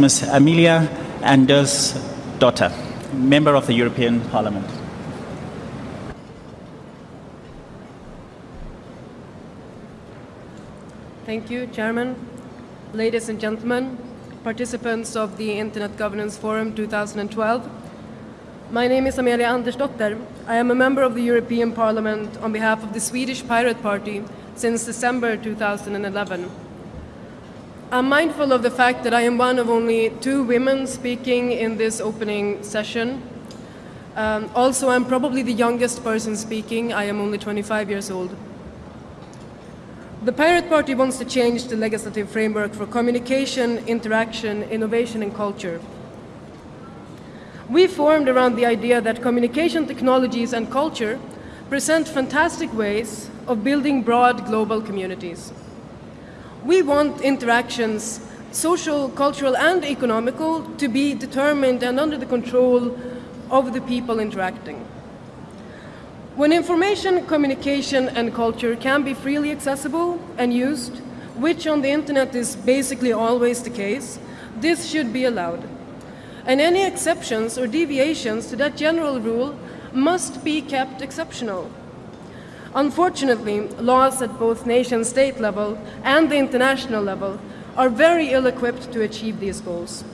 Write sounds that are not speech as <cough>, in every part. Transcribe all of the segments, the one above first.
Ms. Amelia Anders Dotter, Member of the European Parliament. Thank you, Chairman. Ladies and gentlemen, participants of the Internet Governance Forum 2012. My name is Amelia Andersdotter. I am a member of the European Parliament on behalf of the Swedish Pirate Party since December 2011. I'm mindful of the fact that I am one of only two women speaking in this opening session. Um, also, I'm probably the youngest person speaking. I am only 25 years old. The Pirate Party wants to change the legislative framework for communication, interaction, innovation and culture. We formed around the idea that communication technologies and culture present fantastic ways of building broad global communities. We want interactions, social, cultural and economical, to be determined and under the control of the people interacting. When information, communication and culture can be freely accessible and used, which on the internet is basically always the case, this should be allowed. And any exceptions or deviations to that general rule must be kept exceptional. Unfortunately, laws at both nation-state level and the international level are very ill-equipped to achieve these goals.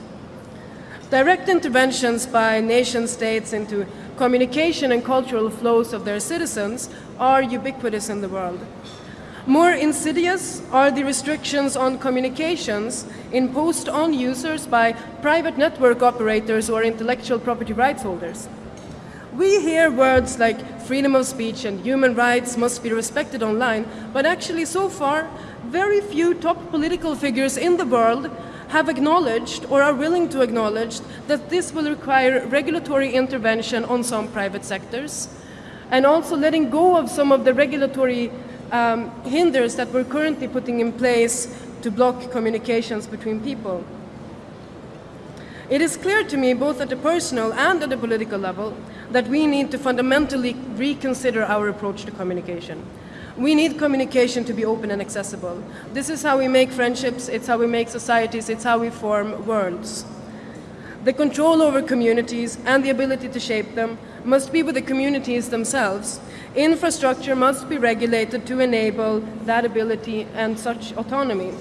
Direct interventions by nation-states into communication and cultural flows of their citizens are ubiquitous in the world. More insidious are the restrictions on communications imposed on users by private network operators or intellectual property rights holders. We hear words like freedom of speech and human rights must be respected online, but actually so far, very few top political figures in the world have acknowledged or are willing to acknowledge that this will require regulatory intervention on some private sectors and also letting go of some of the regulatory um, hinders that we're currently putting in place to block communications between people. It is clear to me, both at the personal and at the political level, that we need to fundamentally reconsider our approach to communication. We need communication to be open and accessible. This is how we make friendships, it's how we make societies, it's how we form worlds. The control over communities and the ability to shape them must be with the communities themselves. Infrastructure must be regulated to enable that ability and such autonomy.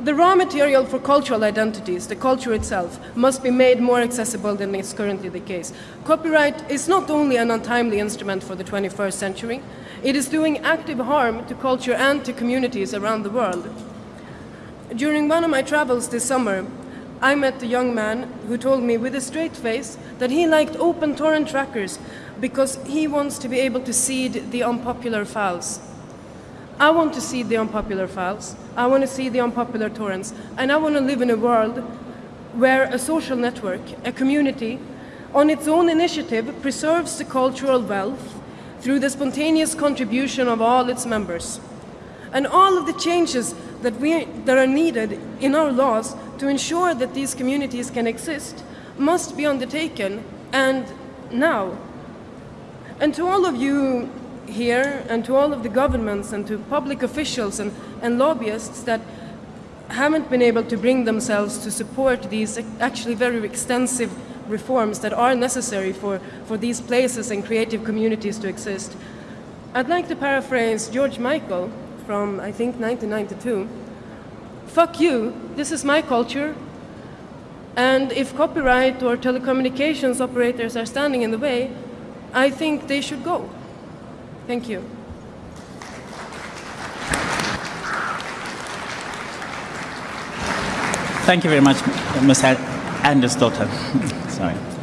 The raw material for cultural identities, the culture itself, must be made more accessible than is currently the case. Copyright is not only an untimely instrument for the 21st century, it is doing active harm to culture and to communities around the world. During one of my travels this summer, I met a young man who told me with a straight face that he liked open torrent trackers because he wants to be able to seed the unpopular files. I want to see the unpopular files, I want to see the unpopular torrents, and I want to live in a world where a social network, a community, on its own initiative preserves the cultural wealth through the spontaneous contribution of all its members. And all of the changes that, we, that are needed in our laws to ensure that these communities can exist must be undertaken, and now. And to all of you here, and to all of the governments, and to public officials and, and lobbyists that haven't been able to bring themselves to support these actually very extensive reforms that are necessary for, for these places and creative communities to exist. I'd like to paraphrase George Michael from, I think, 1992. Fuck you, this is my culture, and if copyright or telecommunications operators are standing in the way, I think they should go. Thank you. Thank you very much, Ms. Andersdotter. <laughs> Sorry.